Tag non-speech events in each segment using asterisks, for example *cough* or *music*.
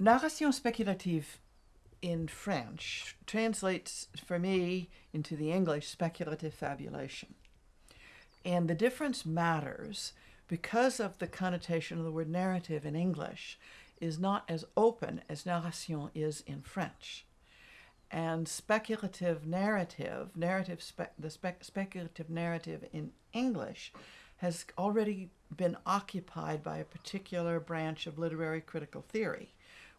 narration speculative in French translates for me into the English speculative fabulation. And the difference matters because of the connotation of the word narrative in English is not as open as narration is in French. And speculative narrative, narrative spe- the spe- speculative narrative in English has already been occupied by a particular branch of literary critical theory,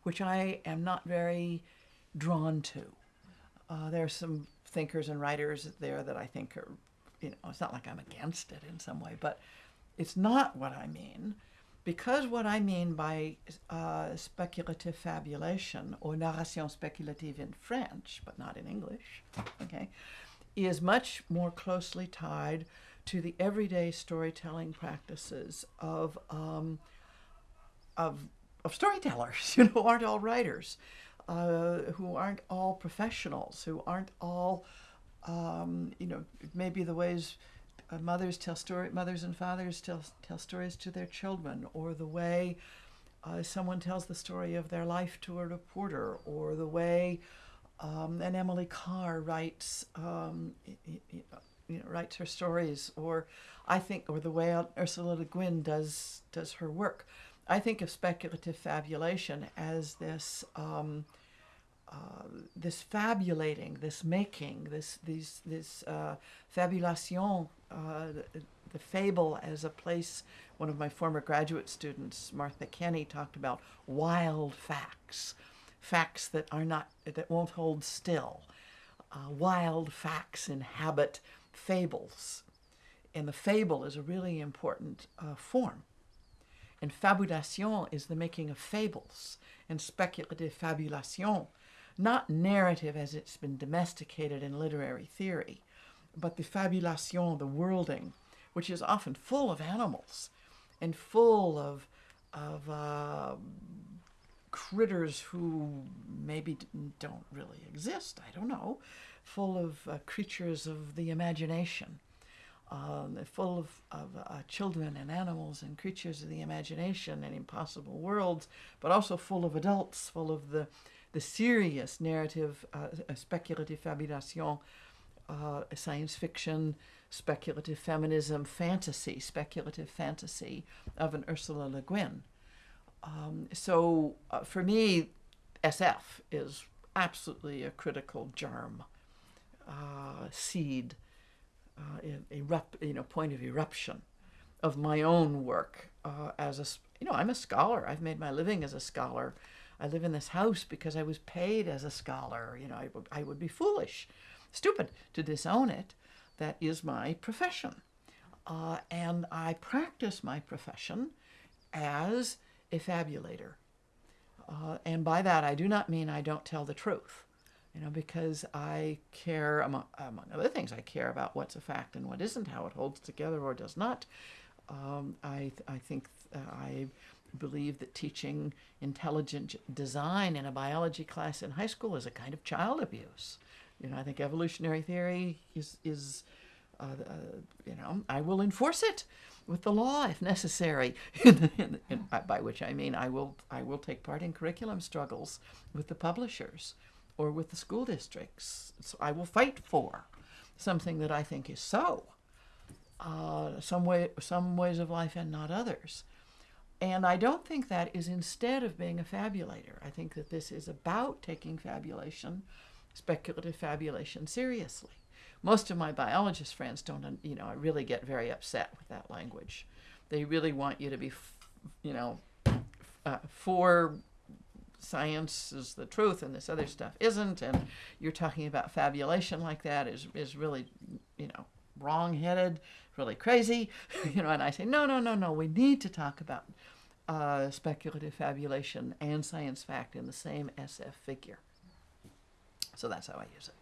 which I am not very drawn to. Uh, there are some thinkers and writers there that I think are, you know, it's not like I'm against it in some way, but it's not what I mean. Because what I mean by uh, speculative fabulation or narration speculative in French, but not in English, okay, is much more closely tied to the everyday storytelling practices of um, of of storytellers, *laughs* you know, aren't all writers, uh, who aren't all professionals, who aren't all, um, you know, maybe the ways uh, mothers tell story, mothers and fathers tell tell stories to their children, or the way uh, someone tells the story of their life to a reporter, or the way um, an Emily Carr writes. Um, you know, writes her stories, or I think, or the way Ursula Le Guin does does her work. I think of speculative fabulation as this um, uh, this fabulating, this making, this these this uh, fabulation, uh, the, the, fable as a place. One of my former graduate students, Martha Kenney, talked about wild facts, facts that are not that won't hold still. Uh, wild facts inhabit fables, and the fable is a really important uh, form. And fabulation is the making of fables, and speculative fabulation, not narrative as it's been domesticated in literary theory, but the fabulation, the worlding, which is often full of animals and full of, of uh, critters who maybe don't really exist, I don't know, full of uh, creatures of the imagination um, full of, of uh, children and animals and creatures of the imagination and impossible worlds, but also full of adults, full of the, the serious narrative, uh, speculative fabulation, uh, science fiction, speculative feminism, fantasy, speculative fantasy of an Ursula Le Guin. Um, so uh, for me, SF is absolutely a critical germ, uh, seed uh, erupt, you know, point of eruption of my own work uh, as a, you know, I'm a scholar. I've made my living as a scholar. I live in this house because I was paid as a scholar. You know, I, would, I would be foolish, stupid to disown it. That is my profession. Uh, and I practice my profession as a fabulator. Uh, and by that, I do not mean I don't tell the truth you know, because I care, among, among other things, I care about what's a fact and what isn't, how it holds together or does not. Um, I, I think uh, I believe that teaching intelligent design in a biology class in high school is a kind of child abuse. You know, I think evolutionary theory is, is uh, uh, you know, I will enforce it with the law if necessary. *laughs* by which I mean I will, I will take part in curriculum struggles with the publishers or with the school districts. So I will fight for something that I think is so. Uh, some way, some ways of life and not others. And I don't think that is instead of being a fabulator. I think that this is about taking fabulation, speculative fabulation, seriously. Most of my biologist friends don't, you know, I really get very upset with that language. They really want you to be, you know, uh, for science is the truth and this other stuff isn't and you're talking about fabulation like that is is really you know wrong-headed really crazy *laughs* you know and i say no no no no we need to talk about uh, speculative fabulation and science fact in the same sf figure. So that's how i use it